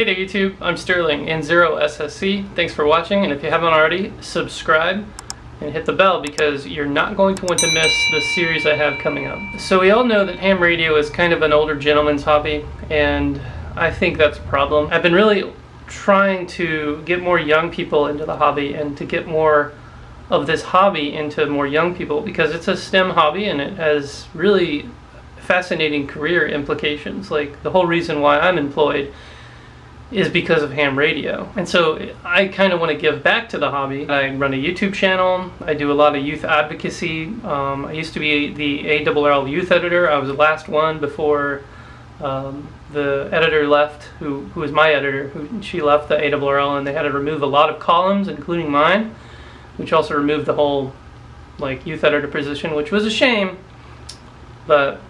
Hey there YouTube, I'm Sterling in Zero SSC. Thanks for watching and if you haven't already, subscribe and hit the bell because you're not going to want to miss the series I have coming up. So we all know that ham radio is kind of an older gentleman's hobby and I think that's a problem. I've been really trying to get more young people into the hobby and to get more of this hobby into more young people because it's a STEM hobby and it has really fascinating career implications. Like the whole reason why I'm employed is because of ham radio. And so I kind of want to give back to the hobby. I run a YouTube channel. I do a lot of youth advocacy. Um, I used to be the ARRL youth editor. I was the last one before um, the editor left, who, who was my editor, who, she left the ARRL and they had to remove a lot of columns, including mine, which also removed the whole like youth editor position, which was a shame, but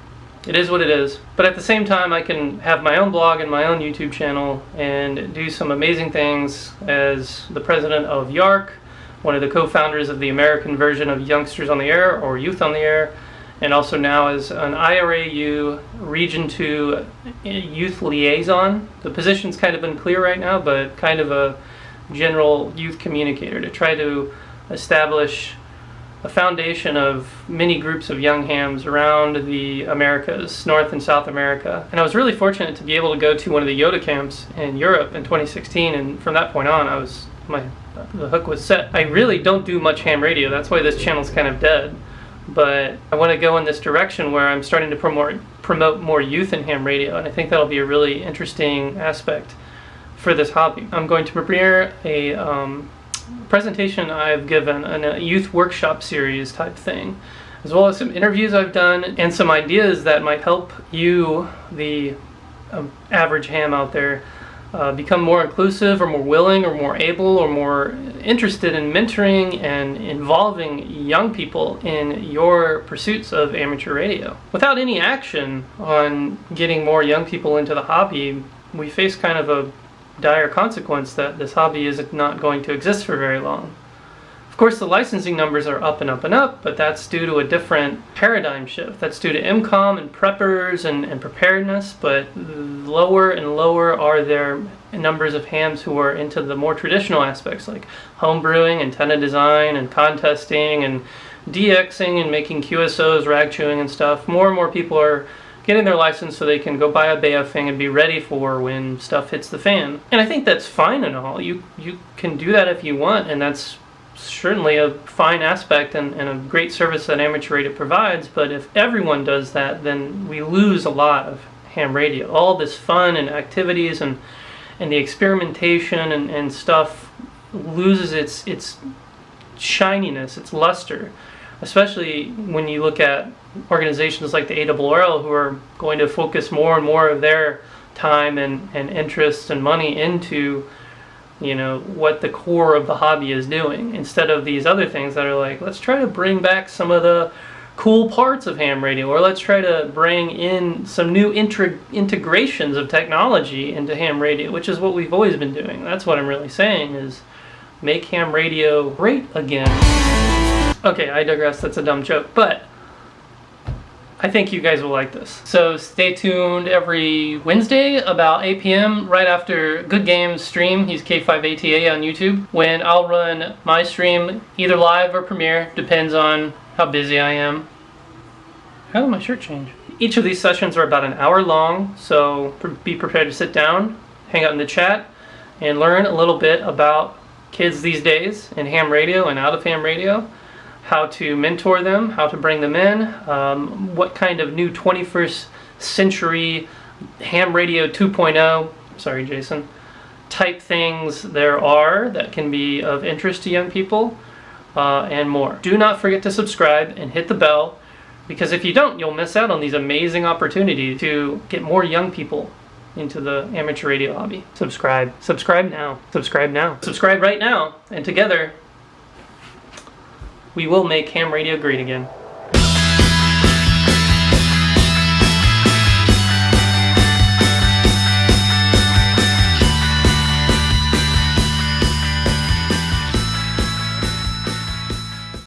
it is what it is. But at the same time, I can have my own blog and my own YouTube channel and do some amazing things as the president of YARC, one of the co-founders of the American version of Youngsters on the Air or Youth on the Air, and also now as an IARU Region 2 Youth Liaison. The position's kind of unclear right now, but kind of a general youth communicator to try to establish a foundation of many groups of young hams around the Americas, North and South America. And I was really fortunate to be able to go to one of the YOTA camps in Europe in 2016, and from that point on, I was my the hook was set. I really don't do much ham radio. That's why this channel's kind of dead. But I want to go in this direction where I'm starting to promote promote more youth in ham radio, and I think that'll be a really interesting aspect for this hobby. I'm going to premiere a um, presentation I've given in a youth workshop series type thing, as well as some interviews I've done and some ideas that might help you, the um, average ham out there, uh, become more inclusive or more willing or more able or more interested in mentoring and involving young people in your pursuits of amateur radio. Without any action on getting more young people into the hobby, we face kind of a dire consequence that this hobby is not going to exist for very long. Of course, the licensing numbers are up and up and up, but that's due to a different paradigm shift. That's due to EMCOM and preppers and, and preparedness, but lower and lower are their numbers of hams who are into the more traditional aspects like homebrewing antenna design, and contesting, and DXing and making QSOs, rag chewing and stuff. More and more people are getting their license so they can go buy a Baofeng and be ready for when stuff hits the fan. And I think that's fine and all. You you can do that if you want, and that's certainly a fine aspect and, and a great service that amateur radio provides. But if everyone does that, then we lose a lot of ham radio. All this fun and activities and and the experimentation and, and stuff loses its its shininess, its luster especially when you look at organizations like the ARRL who are going to focus more and more of their time and, and interest and money into you know what the core of the hobby is doing instead of these other things that are like let's try to bring back some of the cool parts of ham radio or let's try to bring in some new integrations of technology into ham radio which is what we've always been doing. That's what i'm really saying is make ham radio great again Okay, I digress, that's a dumb joke, but I think you guys will like this. So stay tuned every Wednesday about 8 p.m. right after Good Games stream, he's K5ATA on YouTube, when I'll run my stream either live or premiere, depends on how busy I am. How did my shirt change? Each of these sessions are about an hour long, so be prepared to sit down, hang out in the chat, and learn a little bit about kids these days in ham radio and out of ham radio how to mentor them, how to bring them in, um, what kind of new 21st century ham radio 2.0, sorry Jason, type things there are that can be of interest to young people, uh, and more. Do not forget to subscribe and hit the bell, because if you don't, you'll miss out on these amazing opportunities to get more young people into the amateur radio hobby. Subscribe. Subscribe now. Subscribe now. Subscribe right now, and together we will make ham radio great again.